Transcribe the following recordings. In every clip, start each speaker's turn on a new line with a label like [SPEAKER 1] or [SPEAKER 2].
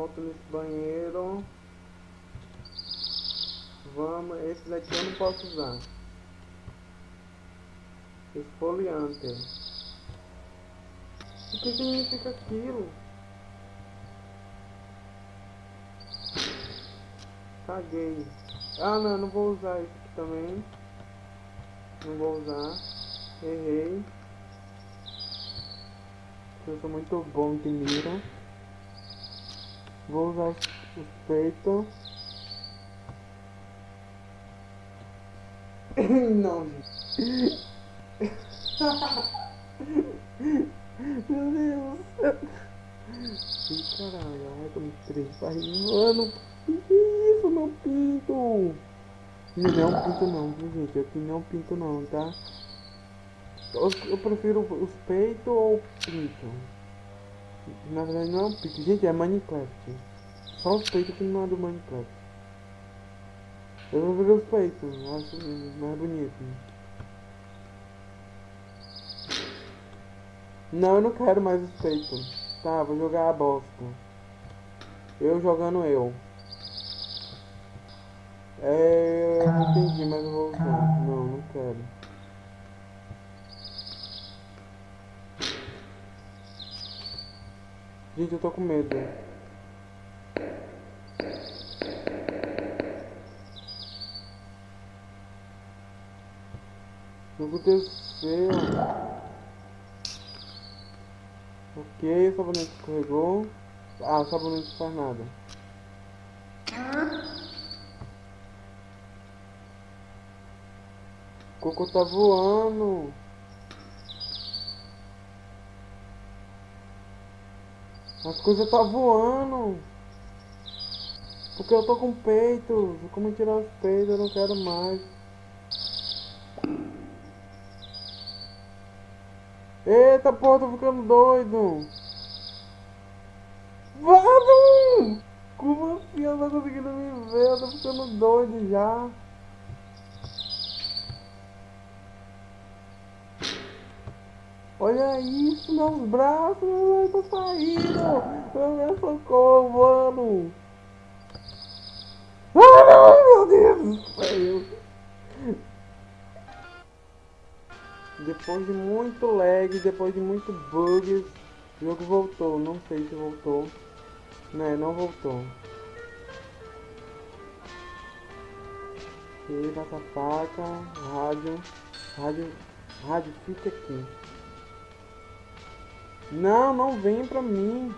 [SPEAKER 1] volta nesse banheiro. Vamos, esse daqui eu não posso usar. Esfoliante. O que significa aquilo? Caguei. Ah não, não vou usar isso aqui também. Não vou usar. Errei. Eu sou muito bom de mira. Vou usar os, os peitos. Não, gente. Meu Deus. Ih, caralho, ai, tô me triste. Mano, que isso, meu pinto? Não é um pinto não, viu, gente? Aqui não é um pinto não, tá? Eu, eu prefiro os peitos ou o pinto. Na verdade não é um pinto. Gente, é Minecraft. Só os peitos que não é do Minecraft. Eu vou ver os peitos, acho mais bonito. Não, eu não quero mais os peitos. Tá, vou jogar a bosta. Eu jogando eu. É, eu não entendi, mas eu vou usar. Não, não quero. Gente, eu tô com medo. O que aconteceu? Ok, o sabonete escorregou. Ah, o sabonete não faz nada. O cocô tá voando. As coisas tá voando. Porque eu tô com peito. Como tirar os peitos? Eu não quero mais. Eita porra, tô ficando doido. Vado! Como assim eu tô conseguindo me ver? Eu tô ficando doido já. Olha isso, meus braços, eu tô saindo. Meu socorro, mano. Deus. Depois de muito lag, depois de muito bugs, o jogo voltou. Não sei se voltou. Né, não voltou. Aqui, essa faca, rádio, rádio, rádio, fica aqui. Não, não vem pra mim.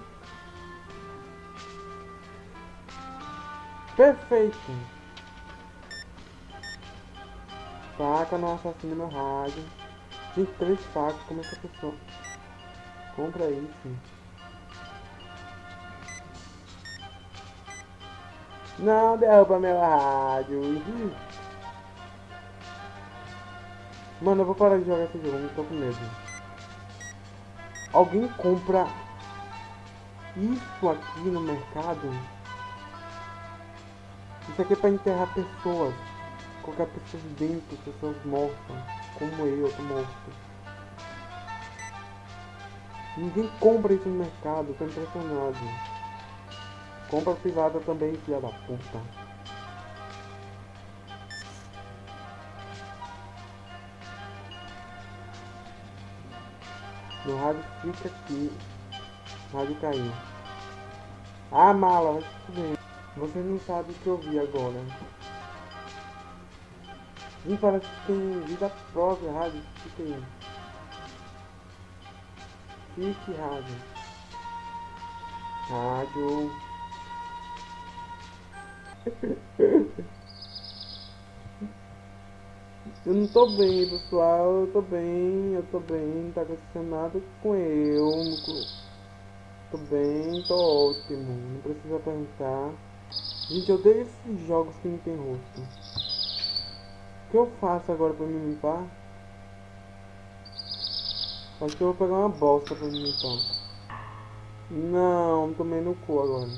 [SPEAKER 1] Perfeito. Faca não assassina meu rádio. Gente, três facas, como é que a pessoa compra isso? Não derruba meu rádio. Mano, eu vou parar de jogar esse jogo, não tô com medo. Alguém compra isso aqui no mercado? Isso aqui é pra enterrar pessoas. Colocar pessoas dentro, pessoas mortas. Como eu, eu tô morto. Ninguém compra isso no mercado, tô impressionado. Compra privada também, filha da puta. No rádio fica aqui. O rádio caiu. Ah, mala, vai se fuder. Você não sabe o que eu vi agora. Ih, parece que tem vida própria, rádio. Fica aí. Fique, rádio. Rádio. Eu não tô bem, pessoal. Eu tô bem, eu tô bem. Não tá acontecendo nada com eu. Tô bem, tô ótimo. Não precisa perguntar. Gente, eu odeio esses jogos que não tem rosto. Que eu faço agora pra me limpar? Acho que eu vou pegar uma bosta pra me limpar. Não, tomei no cu agora.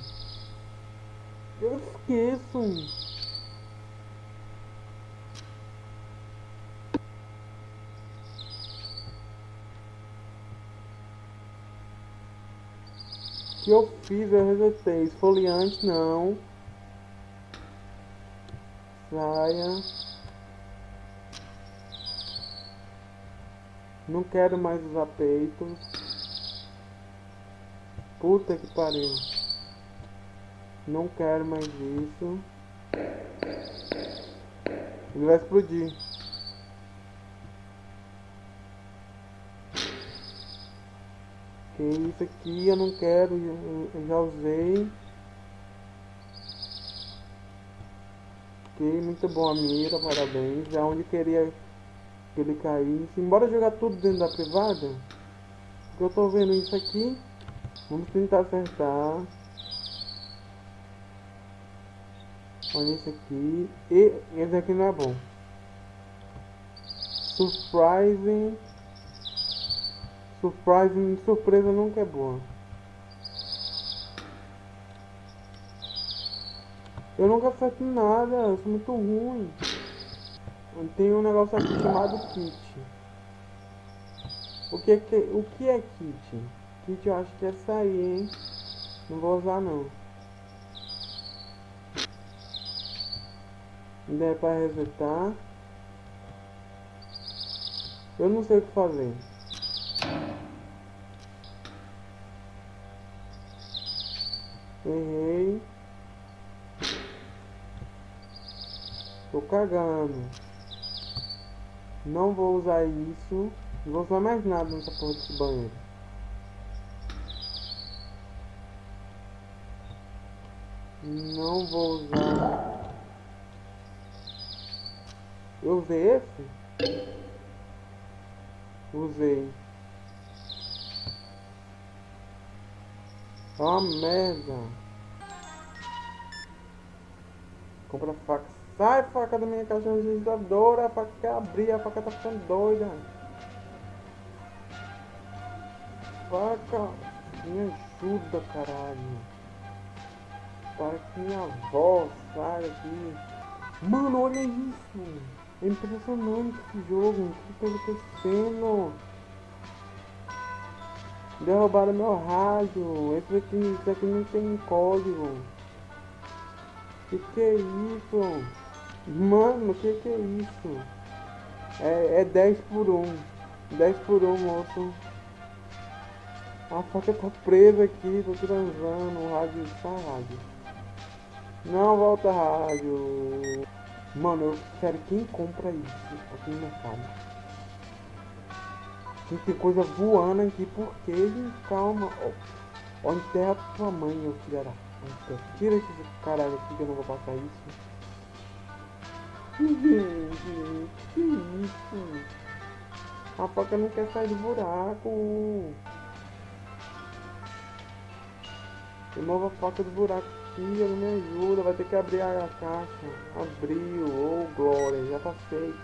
[SPEAKER 1] Eu esqueço. que eu fiz? Eu resetei. Esfoliante, não. Saia. Não quero mais usar peitos. Puta que pariu. Não quero mais isso. Ele vai explodir. Que isso aqui eu não quero, eu já usei. Ok, muito bom a mira, parabéns. Já onde queria ele caísse. Embora jogar tudo dentro da privada, eu tô vendo isso aqui. Vamos tentar acertar. Olha esse aqui. E esse aqui não é bom. Surprising. Surprising. Surpresa nunca é boa. Eu nunca acerto nada. Eu sou muito ruim. Tem um negócio aqui chamado kit. O que é, que, o que é kit? Kit eu acho que é aí, hein? Não vou usar não. Ainda é para resetar. Eu não sei o que fazer. Errei. Tô cagando. Não vou usar isso. Não vou usar mais nada nessa porra desse banheiro. Não vou usar eu usei esse? Usei. Ah, merda. Compra faca. Sai, faca da minha caixa registradora. A faca quer abrir. A faca tá ficando doida. Faca. Me ajuda, caralho. Para que minha avó saia aqui. Mano, olha isso. É impressionante esse jogo. O que está acontecendo? Derrubaram meu rádio. Esse aqui, esse aqui não tem código. Que que é isso? Mano, que que é isso? É, é 10 por 1. 10 por 1, moço. A faca tá presa aqui, tô transando. O rádio, só rádio. Não volta rádio. Mano, eu quero quem compra isso aqui no mercado. Tem que ter coisa voando aqui, porque calma. Ó, ó enterra tua mãe, meu filho da. Tira esse caralho aqui que eu não vou passar isso. Que isso? A faca não quer sair do buraco. Remova a faca do buraco filha, não me ajuda, vai ter que abrir a caixa. Abriu, oh, glória, já tá feito.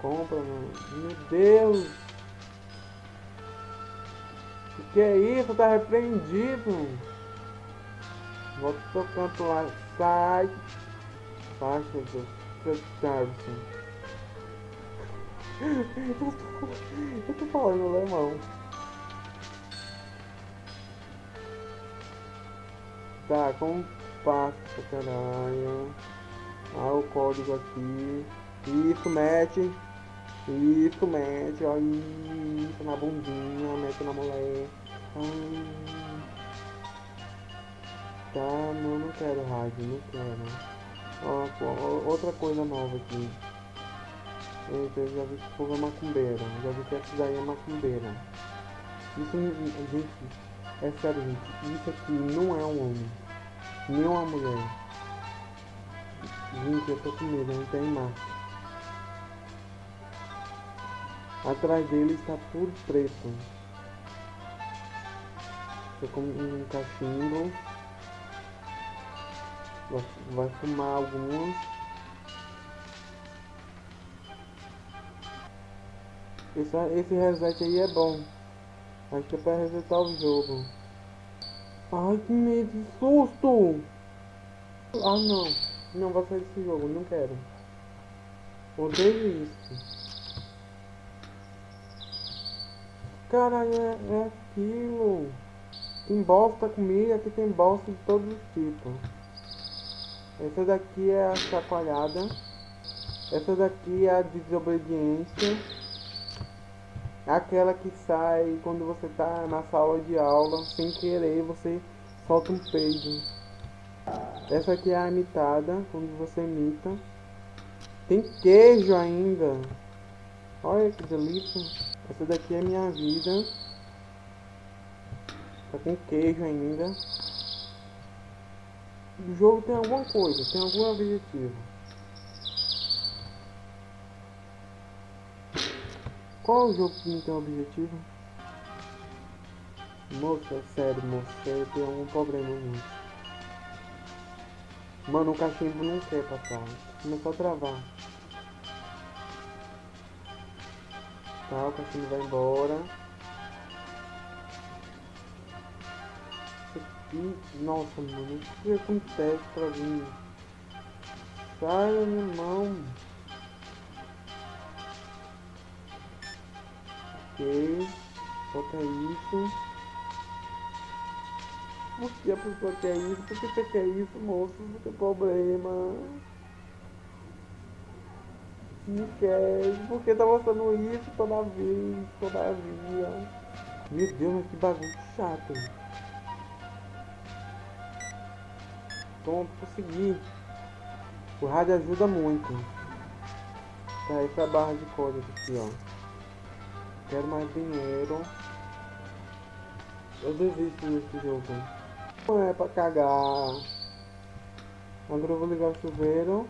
[SPEAKER 1] Compra, mano. Meu Deus! O que é isso? Tá repreendido. Volta pro canto lá. Sai. Faixa do Service. eu tô falando alemão. Tá, como passa, caralho. Ah, o código aqui. Isso, mete. Isso, mete. Ó, isso na bundinha. Mete na mulher. Tá, não, não quero rádio, não quero. Outra coisa nova aqui. Eita, eu já vi que esse povo é macumbeira. Já vi que essa daí é macumbeira. Isso, gente, é sério, gente. Isso aqui não é um homem. Nem uma mulher. Gente, eu tô com medo, não tem máscara. Atrás dele está tudo preto. Tô com um cachimbo. Vai, fumar algumas. Esse, esse reset aí é bom. Acho que é pra resetar o jogo. Ai, que medo, que susto! Ah, não. Não vou sair desse jogo, não quero. Odeio isso. Caralho, é, é aquilo. Tem bosta comigo, aqui tem bosta de todos os tipos. Essa daqui é a chacoalhada. Essa daqui é a desobediência. Aquela que sai quando você tá na sala de aula, sem querer, você solta um peido. Essa aqui é a imitada, quando você imita. Tem queijo ainda. Olha que delícia. Essa daqui é minha vida. Tá com queijo ainda. O jogo tem alguma coisa, tem algum objetivo. Qual o jogo que não tem objetivo? Moça, é sério, moça, você tem algum problema nisso. Mano, o cachimbo não quer passar. Começou a travar. Tá, o cachimbo vai embora. Nossa, mano, o que acontece pra mim? Sai da minha mão. Ok, bota isso. Por que a pessoa quer isso? Por que você quer isso, moço? Não tem problema. Não quer. Por que tá mostrando isso toda vez, todavia? Meu Deus, mas que bagulho chato. Pronto, consegui. O rádio ajuda muito. Tá, essa barra de código aqui, ó. Quero mais dinheiro. Eu desisto desse jogo. Não é pra cagar. Agora eu vou ligar o chuveiro.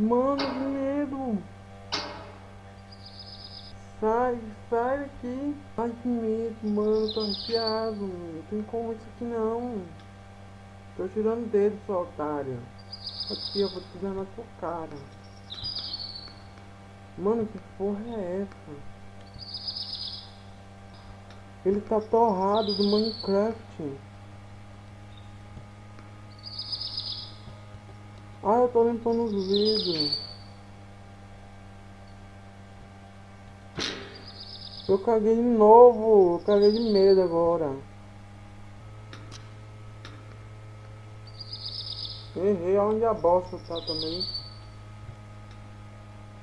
[SPEAKER 1] Mano, que medo! Sai, sai daqui! Ai, que medo, mano, tô arrepiado. Não tem como isso aqui não. Tô tirando o dedo, seu otário. Aqui, eu vou te dar na sua cara. Mano, que porra é essa? Ele tá torrado do Minecraft. Ah, eu tô limpando os vidros. Eu caguei de novo. Eu caguei de medo agora. Errei onde a bosta tá também.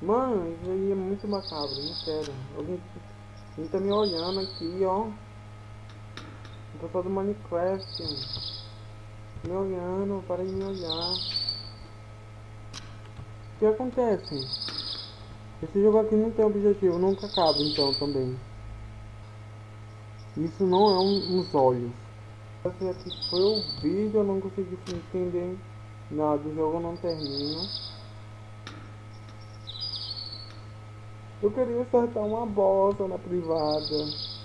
[SPEAKER 1] Mano, isso aí é muito macabro, não quero. Alguém, alguém tá me olhando aqui, ó. O pessoal do Minecraft. Me olhando, para de me olhar. Que acontece? Esse jogo aqui não tem objetivo, nunca acaba então também. Isso não é um, uns olhos. Esse aqui foi o vídeo, eu não consegui entender nada, o jogo não termina. Eu queria soltar uma bosta na privada.